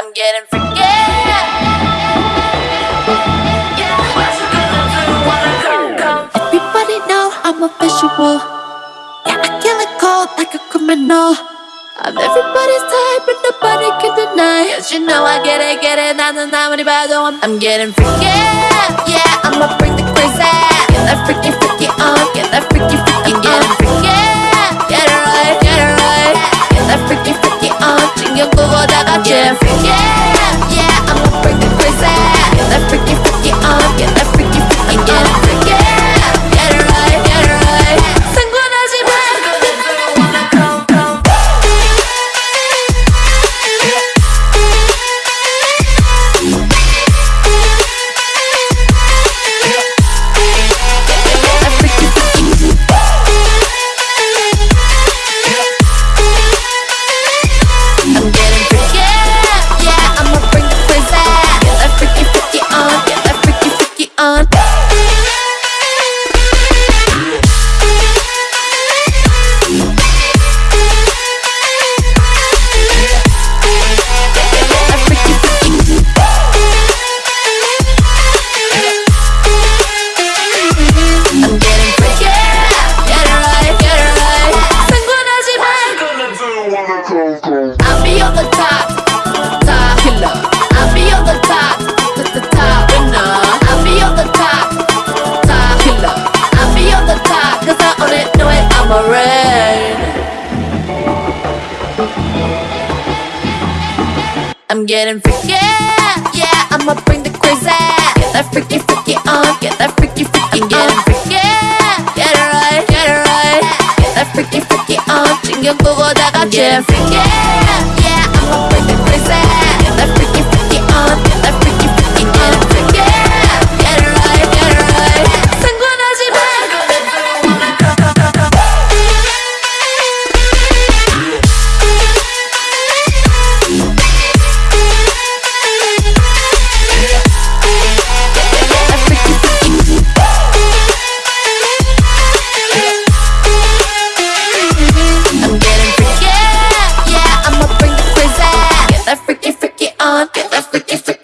I'm getting freaky. Yeah, what you gonna do when I come, come? Everybody know I'm a visual. Yeah, I kill it cold like a criminal. I'm everybody's type, but nobody can deny. Cause you know I get it, get it. 나는 아무리 봐도 I'm, I'm getting freaky. Yeah, I'ma bring the crazy. Get that freaky, freaky I'm getting freaky, yeah, I'ma bring the crazy. Get that freaky, freaky on, get that freaky, freaky on. Getting freaky, get it right, get it right. Get that freaky, freaky on, 신경 끄고 다 같이 freaky, yeah, I'ma bring the crazy. fuck it, let's forget.